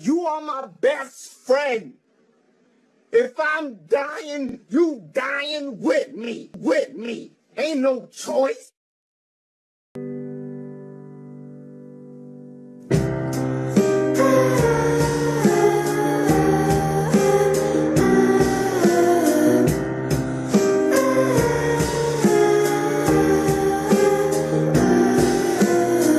You are my best friend. If I'm dying, you dying with me, with me. Ain't no choice.